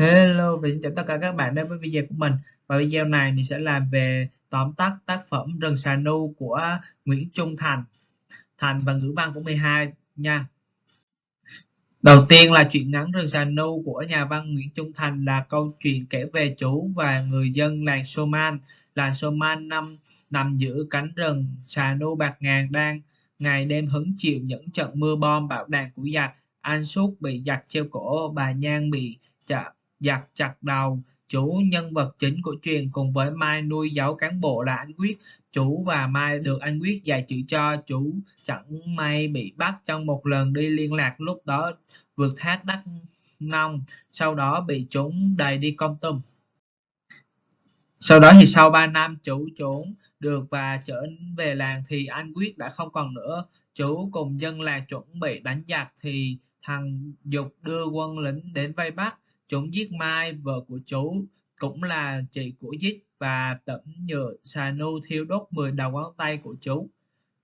Hello và xin chào tất cả các bạn đến với video của mình. Và video này mình sẽ làm về tóm tắt tác phẩm Rừng Xà Nu của Nguyễn Trung Thành. Thành và ngữ văn của 12 nha. Đầu tiên là chuyện ngắn Rừng Xà Nu của nhà văn Nguyễn Trung Thành là câu chuyện kể về chủ và người dân làng Soman. Làng Soman năm nằm giữa cánh rừng Xà Nu bạc ngàn đang ngày đêm hứng chịu những trận mưa bom bạo đạn của giặc. Anh Suốt bị giặc treo cổ, bà Nhan bị chạm giặc chặt đầu. Chủ nhân vật chính của truyện cùng với Mai nuôi giấu cán bộ là anh Quyết. Chủ và Mai được anh Quyết dạy chữ cho. Chủ chẳng may bị bắt trong một lần đi liên lạc, lúc đó vượt thác Đắk Nông, sau đó bị chúng đầy đi công tum sau đó thì sau 3 năm, chủ trốn được và trở về làng thì anh Quyết đã không còn nữa. Chủ cùng dân làng chuẩn bị đánh giặc thì thằng Dục đưa quân lính đến vây bắt. Chúng giết Mai, vợ của chú, cũng là chị của giết và tẩm nhựa xà nu thiêu đốt 10 đầu ngón tay của chú.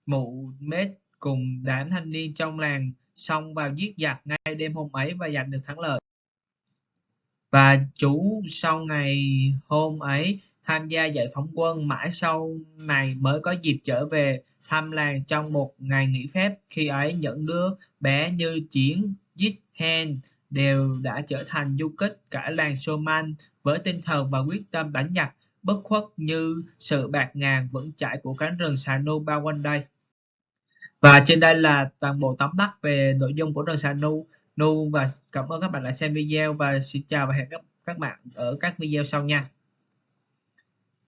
Mụ mết cùng đám thanh niên trong làng xông vào giết giặc ngay đêm hôm ấy và giành được thắng lợi. Và chú sau ngày hôm ấy tham gia giải phóng quân mãi sau này mới có dịp trở về thăm làng trong một ngày nghỉ phép. Khi ấy những đứa bé như Chiến, giết Hen đều đã trở thành du kích cả làng Soman với tinh thần và quyết tâm đánh giặc bất khuất như sự bạc ngàn vững chãi của cánh rừng xà nu bao quanh đây. Và trên đây là toàn bộ tóm tắt về nội dung của rừng xà nu. Nu và cảm ơn các bạn đã xem video và xin chào và hẹn gặp các bạn ở các video sau nha.